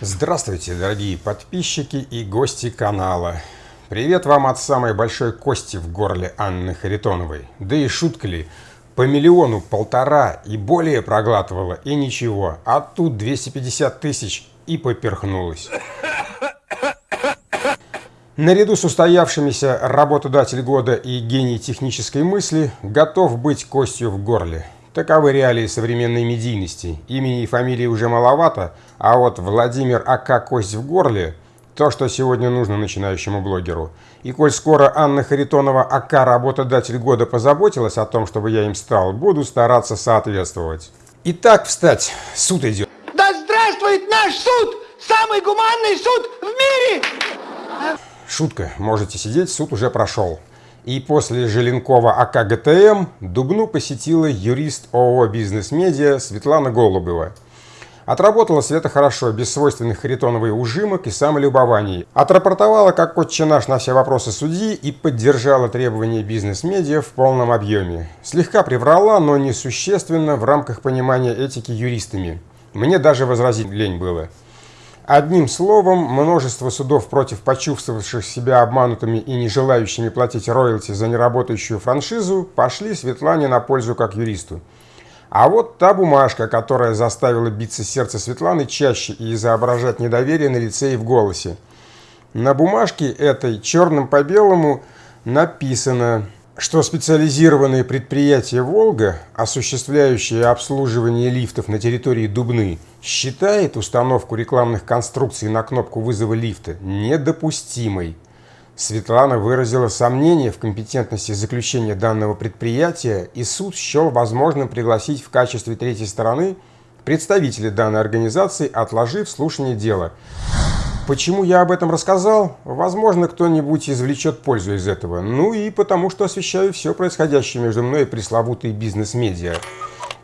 Здравствуйте, дорогие подписчики и гости канала. Привет вам от самой большой кости в горле Анны Харитоновой. Да и шутка ли, по миллиону, полтора и более проглатывала, и ничего. А тут 250 тысяч и поперхнулась. Наряду с устоявшимися работодатель года и гений технической мысли готов быть костью в горле. Таковы реалии современной медийности. Имени и фамилии уже маловато, а вот Владимир А.К. Кость в горле – то, что сегодня нужно начинающему блогеру. И коль скоро Анна Харитонова А.К. работодатель года позаботилась о том, чтобы я им стал, буду стараться соответствовать. Итак, встать, суд идет. Да здравствует наш суд! Самый гуманный суд в мире! Шутка, можете сидеть, суд уже прошел. И после Желенкова АК ГТМ Дубну посетила юрист ООО «Бизнес-медиа» Светлана Голубева. Отработала Света хорошо, без свойственных Харитоновой ужимок и самолюбований. Отрапортовала как отче наш на все вопросы судьи и поддержала требования бизнес-медиа в полном объеме. Слегка приврала, но несущественно в рамках понимания этики юристами. Мне даже возразить лень было. Одним словом, множество судов против почувствовавших себя обманутыми и не желающими платить роялти за неработающую франшизу пошли Светлане на пользу как юристу. А вот та бумажка, которая заставила биться сердце Светланы чаще и изображать недоверие на лице и в голосе. На бумажке этой черным по белому написано что специализированные предприятия «Волга», осуществляющие обслуживание лифтов на территории Дубны, считает установку рекламных конструкций на кнопку вызова лифта недопустимой. Светлана выразила сомнение в компетентности заключения данного предприятия, и суд счел возможным пригласить в качестве третьей стороны представителей данной организации, отложив слушание дела. Почему я об этом рассказал? Возможно, кто-нибудь извлечет пользу из этого. Ну и потому, что освещаю все происходящее между мной и пресловутые бизнес-медиа.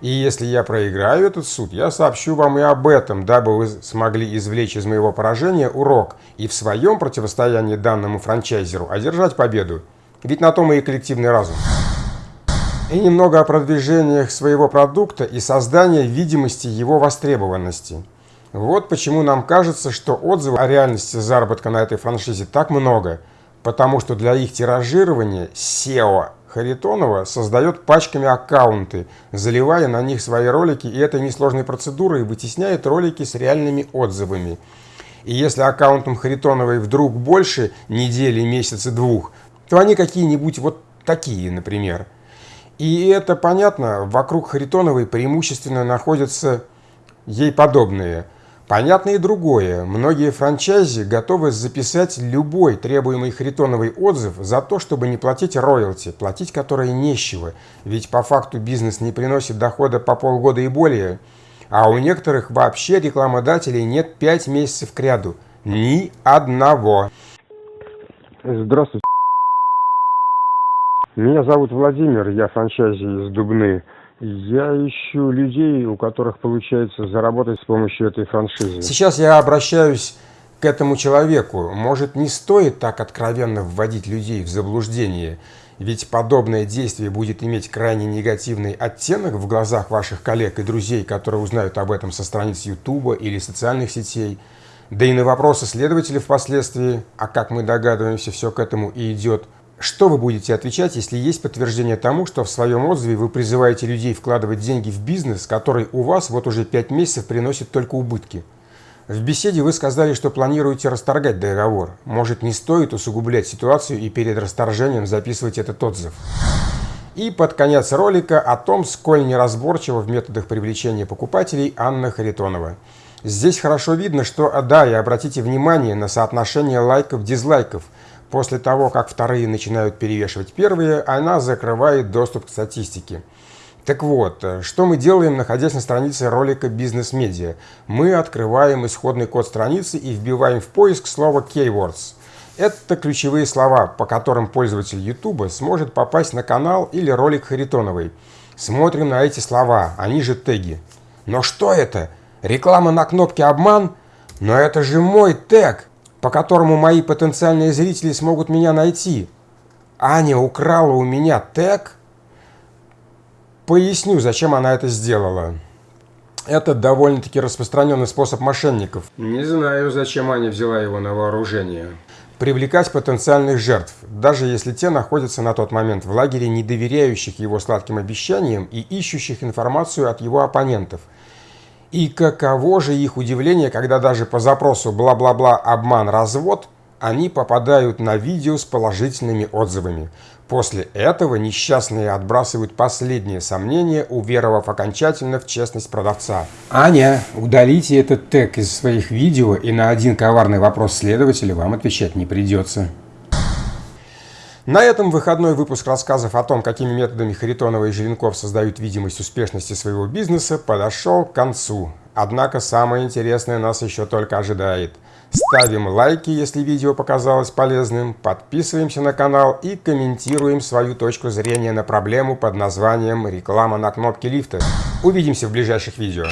И если я проиграю этот суд, я сообщу вам и об этом, дабы вы смогли извлечь из моего поражения урок и в своем противостоянии данному франчайзеру одержать победу. Ведь на том и коллективный разум. И немного о продвижениях своего продукта и создании видимости его востребованности. Вот почему нам кажется, что отзывов о реальности заработка на этой франшизе так много, потому что для их тиражирования SEO Харитонова создает пачками аккаунты, заливая на них свои ролики, и этой несложной процедурой вытесняет ролики с реальными отзывами. И если аккаунтам Харитоновой вдруг больше недели, месяца, двух, то они какие-нибудь вот такие, например. И это понятно, вокруг Харитоновой преимущественно находятся ей подобные – Понятно и другое. Многие франчайзи готовы записать любой требуемый Харитоновый отзыв за то, чтобы не платить роялти, платить которые нечего, ведь по факту бизнес не приносит дохода по полгода и более. А у некоторых вообще рекламодателей нет 5 месяцев к ряду. Ни одного. Здравствуйте. Меня зовут Владимир, я франчайзи из Дубны. Я ищу людей, у которых получается заработать с помощью этой франшизы. Сейчас я обращаюсь к этому человеку. Может, не стоит так откровенно вводить людей в заблуждение, ведь подобное действие будет иметь крайне негативный оттенок в глазах ваших коллег и друзей, которые узнают об этом со страниц Ютуба или социальных сетей. Да и на вопросы следователей впоследствии, а как мы догадываемся, все к этому и идет, что вы будете отвечать, если есть подтверждение тому, что в своем отзыве вы призываете людей вкладывать деньги в бизнес, который у вас вот уже 5 месяцев приносит только убытки? В беседе вы сказали, что планируете расторгать договор. Может, не стоит усугублять ситуацию и перед расторжением записывать этот отзыв. И под конец ролика о том, сколь неразборчиво в методах привлечения покупателей Анна Харитонова. Здесь хорошо видно, что, да, и обратите внимание на соотношение лайков-дизлайков – После того, как вторые начинают перевешивать первые, она закрывает доступ к статистике. Так вот, что мы делаем, находясь на странице ролика «Бизнес-медиа»? Мы открываем исходный код страницы и вбиваем в поиск слово «Keywords». Это ключевые слова, по которым пользователь YouTube сможет попасть на канал или ролик Харитоновой. Смотрим на эти слова, они же теги. Но что это? Реклама на кнопке «Обман»? Но это же мой тег! По которому мои потенциальные зрители смогут меня найти. Аня украла у меня тег? Поясню, зачем она это сделала. Это довольно-таки распространенный способ мошенников. Не знаю, зачем Аня взяла его на вооружение. Привлекать потенциальных жертв, даже если те находятся на тот момент в лагере, не доверяющих его сладким обещаниям и ищущих информацию от его оппонентов. И каково же их удивление, когда даже по запросу бла-бла-бла обман развод они попадают на видео с положительными отзывами. После этого несчастные отбрасывают последние сомнения, уверовав окончательно в честность продавца. Аня, удалите этот тег из своих видео, и на один коварный вопрос следователя вам отвечать не придется. На этом выходной выпуск рассказов о том, какими методами Харитонова и Желенков создают видимость успешности своего бизнеса, подошел к концу. Однако самое интересное нас еще только ожидает. Ставим лайки, если видео показалось полезным, подписываемся на канал и комментируем свою точку зрения на проблему под названием «Реклама на кнопке лифта». Увидимся в ближайших видео.